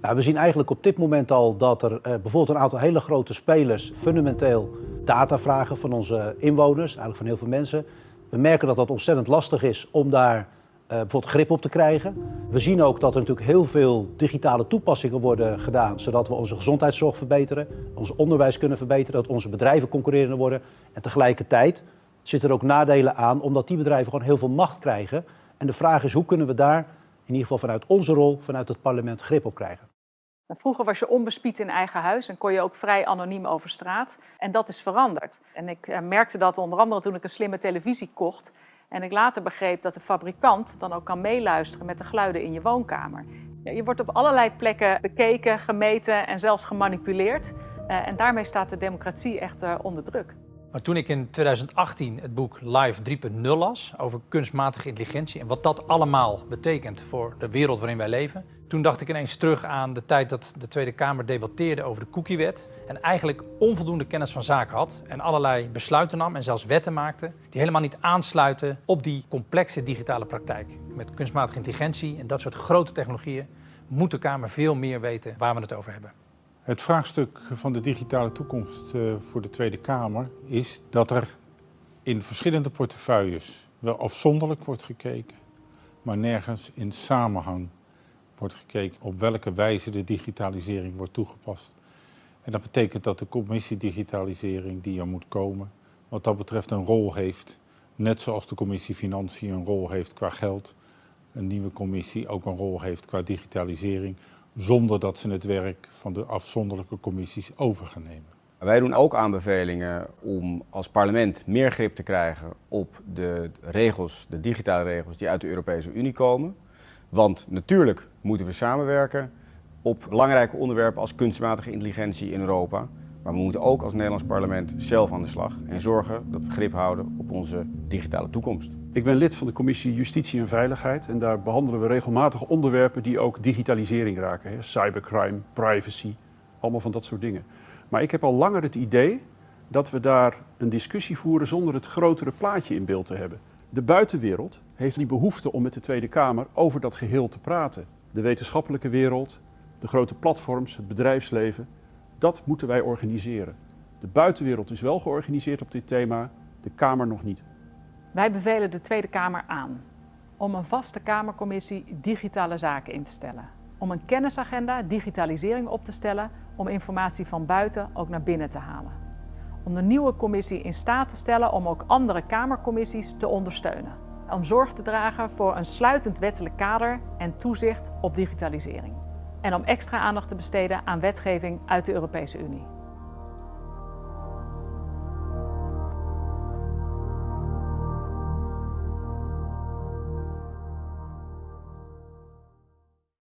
Nou, we zien eigenlijk op dit moment al dat er uh, bijvoorbeeld een aantal hele grote spelers fundamenteel data vragen van onze inwoners, eigenlijk van heel veel mensen. We merken dat dat ontzettend lastig is om daar uh, bijvoorbeeld grip op te krijgen. We zien ook dat er natuurlijk heel veel digitale toepassingen worden gedaan, zodat we onze gezondheidszorg verbeteren, ons onderwijs kunnen verbeteren, dat onze bedrijven concurrerender worden. En tegelijkertijd zitten er ook nadelen aan, omdat die bedrijven gewoon heel veel macht krijgen. En de vraag is, hoe kunnen we daar ieder geval vanuit onze rol, vanuit het parlement, grip op krijgen? Vroeger was je onbespied in eigen huis en kon je ook vrij anoniem over straat. En dat is veranderd. En ik eh, merkte dat onder andere toen ik een slimme televisie kocht. En ik later begreep dat de fabrikant dan ook kan meeluisteren met de geluiden in je woonkamer. Je wordt op allerlei plekken bekeken, gemeten en zelfs gemanipuleerd. Eh, en daarmee staat de democratie echt eh, onder druk. Maar toen ik in 2018 het boek Live 3.0 las over kunstmatige intelligentie en wat dat allemaal betekent voor de wereld waarin wij leven, toen dacht ik ineens terug aan de tijd dat de Tweede Kamer debatteerde over de cookiewet en eigenlijk onvoldoende kennis van zaken had en allerlei besluiten nam en zelfs wetten maakte die helemaal niet aansluiten op die complexe digitale praktijk. Met kunstmatige intelligentie en dat soort grote technologieën moet de Kamer veel meer weten waar we het over hebben. Het vraagstuk van de digitale toekomst eh, voor de Tweede Kamer is dat er in verschillende portefeuilles wel afzonderlijk wordt gekeken, maar nergens in samenhang wordt gekeken op welke wijze de digitalisering wordt toegepast. En dat betekent dat de commissie digitalisering die er moet komen, wat dat betreft een rol heeft, net zoals de commissie Financiën een rol heeft qua geld, een nieuwe commissie ook een rol heeft qua digitalisering, zonder dat ze het werk van de afzonderlijke commissies over gaan nemen. Wij doen ook aanbevelingen om als parlement meer grip te krijgen op de regels, de digitale regels die uit de Europese Unie komen. Want natuurlijk moeten we samenwerken op belangrijke onderwerpen als kunstmatige intelligentie in Europa. Maar we moeten ook als Nederlands parlement zelf aan de slag en zorgen dat we grip houden op onze digitale toekomst. Ik ben lid van de commissie Justitie en Veiligheid en daar behandelen we regelmatig onderwerpen die ook digitalisering raken. Cybercrime, privacy, allemaal van dat soort dingen. Maar ik heb al langer het idee dat we daar een discussie voeren zonder het grotere plaatje in beeld te hebben. De buitenwereld heeft die behoefte om met de Tweede Kamer over dat geheel te praten. De wetenschappelijke wereld, de grote platforms, het bedrijfsleven, dat moeten wij organiseren. De buitenwereld is wel georganiseerd op dit thema, de Kamer nog niet. Wij bevelen de Tweede Kamer aan om een vaste Kamercommissie Digitale Zaken in te stellen. Om een kennisagenda digitalisering op te stellen om informatie van buiten ook naar binnen te halen. Om de nieuwe commissie in staat te stellen om ook andere Kamercommissies te ondersteunen. Om zorg te dragen voor een sluitend wettelijk kader en toezicht op digitalisering. En om extra aandacht te besteden aan wetgeving uit de Europese Unie.